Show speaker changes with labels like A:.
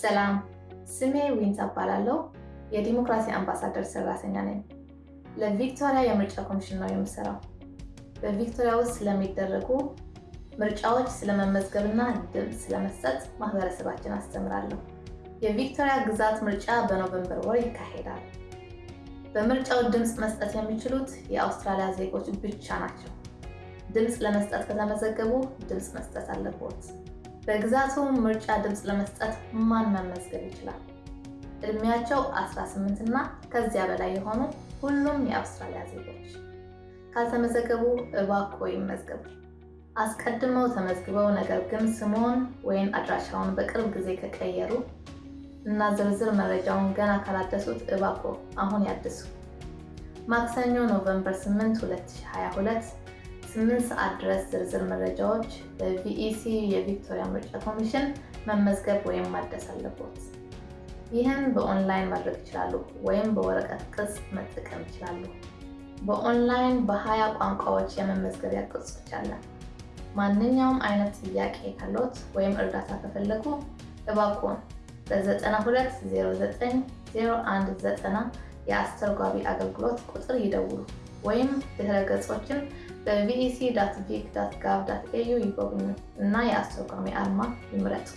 A: ሰላም፣ ስሜ ዊንታ እባላለሁ። የዲሞክራሲ አምባሳደር ሰራተኛ ነኝ። ለቪክቶሪያ የምርጫ ኮሚሽን ነው የምሰራው። በቪክቶሪያ ውስጥ ስለሚደረጉ ምርጫዎች ስለመመዝገብና ድምፅ ስለመስጠት ማህበረሰባችን አስተምራለሁ። የቪክቶሪያ ግዛት ምርጫ በኖቨምበር ወር ይካሄዳል። በምርጫው ድምፅ መስጠት የሚችሉት የአውስትራሊያ ዜጎች ብቻ ናቸው። ድምፅ ለመስጠት ከተመዘገቡ ድምፅ መስጠት አለቦት። በግዛቱ ምርጫ ድምፅ ለመስጠት ማን መመዝገብ ይችላል? እድሜያቸው 18 እና ከዚያ በላይ የሆኑ ሁሉም የአውስትራሊያ ዜጎች። ካልተመዘገቡ እባክዎ ይመዝገቡ። አስቀድመው ተመዝግበው ነገር ግን ስምዎን ወይም አድራሻውን በቅርብ ጊዜ ከቀየሩ እና ዝርዝር መረጃውን ገና ካላደሱት እባክዎ አሁን ያድሱ። ማክሰኞ November 8 2022 8 ሰዓት ድረስ ዝርዝር መረጃዎች በ VEC የቪክቶሪያ ምርጫ ኮሚሽን መመዝገብ ወይም ማደስ አለቦት። ይህን በኦንላይን ማድረግ ይችላሉ ወይም በወረቀት ቅጽ መጠቀም ይችላሉ። በኦንላይን በሀያ ቋንቋዎች የመመዝገቢያ ቅጾች አለ። ማንኛውም አይነት ጥያቄ ካሎት ወይም እርዳታ ከፈለጉ እባክዎን በ92090190 የአስተርጓሚ አገልግሎት ቁጥር ይደውሉ ወይም ድህረ ገጾችን በ vec vic gov au ይጎብኙ እና የአስተርጓሚ አርማ ይምረጡ።